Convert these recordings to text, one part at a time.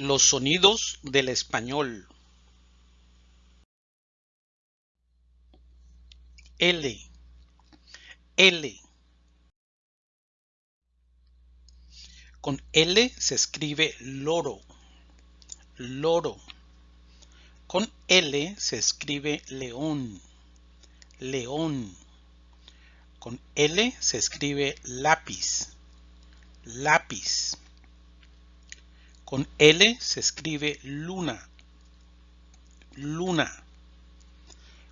Los sonidos del español. L, L. Con L se escribe loro, loro. Con L se escribe león, león. Con L se escribe lápiz, lápiz. Con L se escribe luna, luna.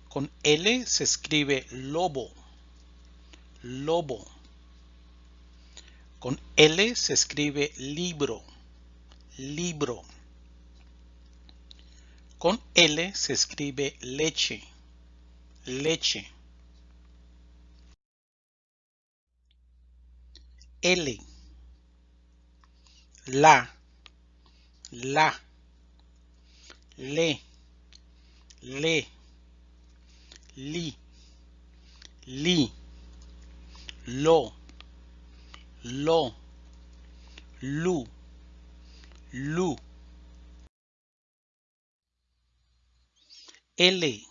Con L se escribe lobo, lobo. Con L se escribe libro, libro. Con L se escribe leche, leche. L, la, la, le, le, li, li, lo, lo, lu, lu. L,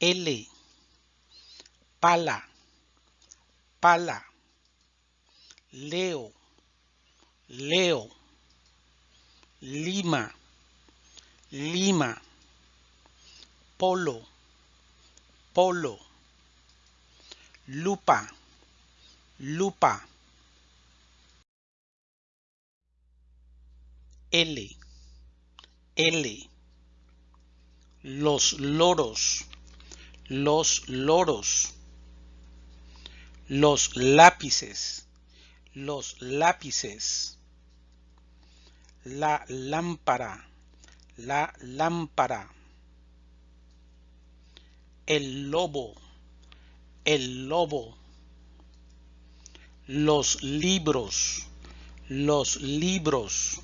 L, pala, pala, leo, leo, lima, lima, polo, polo, lupa, lupa. L, L. Los loros, los loros. Los lápices, los lápices. La lámpara, la lámpara. El lobo, el lobo. Los libros, los libros.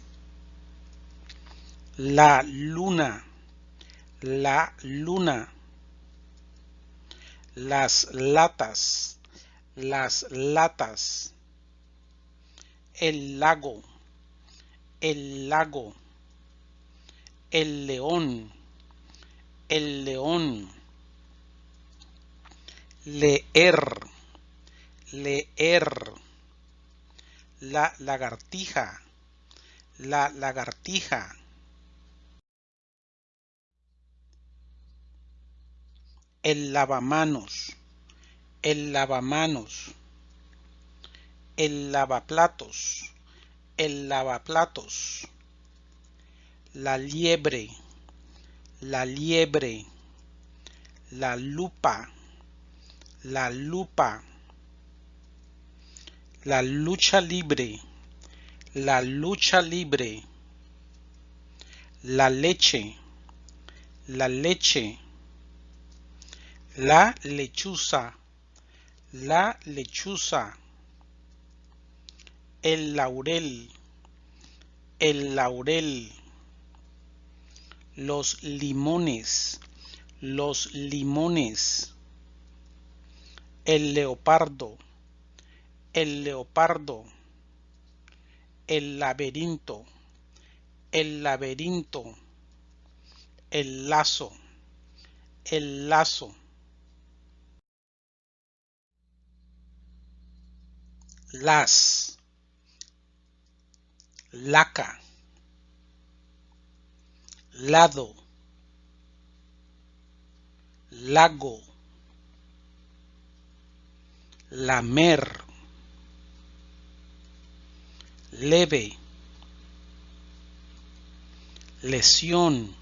La luna, la luna. Las latas, las latas. El lago, el lago. El león, el león. Leer, leer. La lagartija, la lagartija. El lavamanos, el lavamanos. El lavaplatos, el lavaplatos. La liebre, la liebre. La lupa, la lupa. La lucha libre, la lucha libre. La leche, la leche. La lechuza, la lechuza. El laurel, el laurel. Los limones, los limones. El leopardo, el leopardo. El laberinto, el laberinto. El lazo, el lazo. Las, laca, lado, lago, lamer, leve, lesión,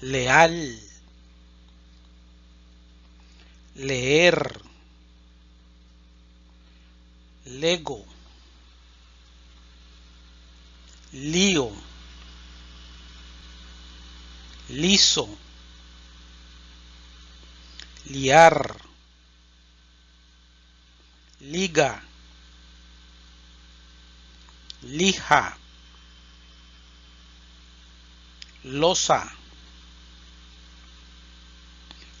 leal, leer, lego, lío, liso, liar, liga, lija, losa,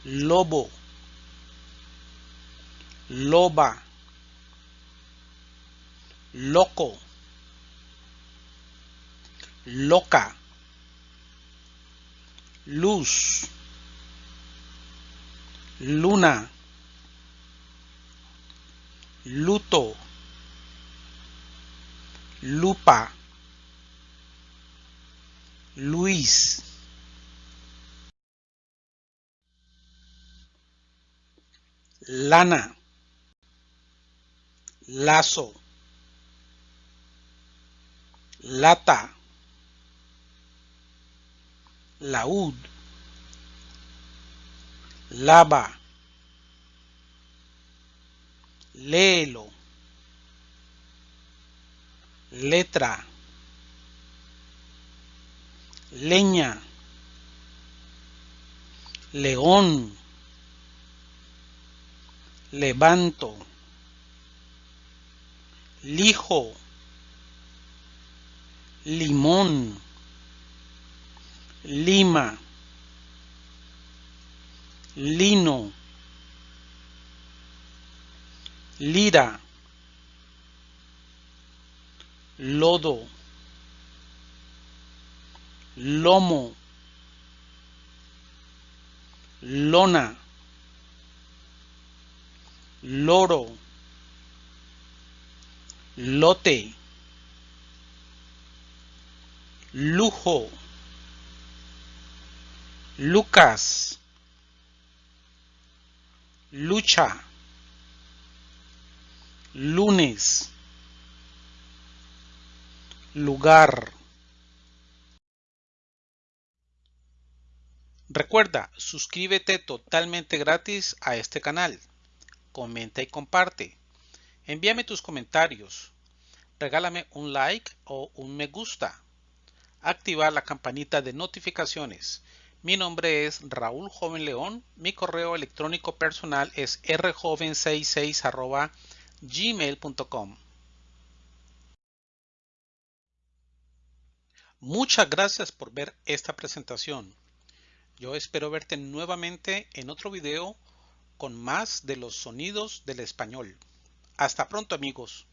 lobo, loba, loco, loca, luz, luna, luto, lupa, Luis, lana, lazo, lata, laúd, lava, léelo, letra, leña, león, levanto, lijo, limón, lima, lino, lira, lodo, lomo, lona, loro, lote, lujo, Lucas, lucha, lunes, lugar. Recuerda, suscríbete totalmente gratis a este canal. Comenta y comparte. Envíame tus comentarios. Regálame un like o un me gusta. Activar la campanita de notificaciones. Mi nombre es Raúl Joven León. Mi correo electrónico personal es rjoven66 gmail.com. Muchas gracias por ver esta presentación. Yo espero verte nuevamente en otro video con más de los sonidos del español. Hasta pronto amigos.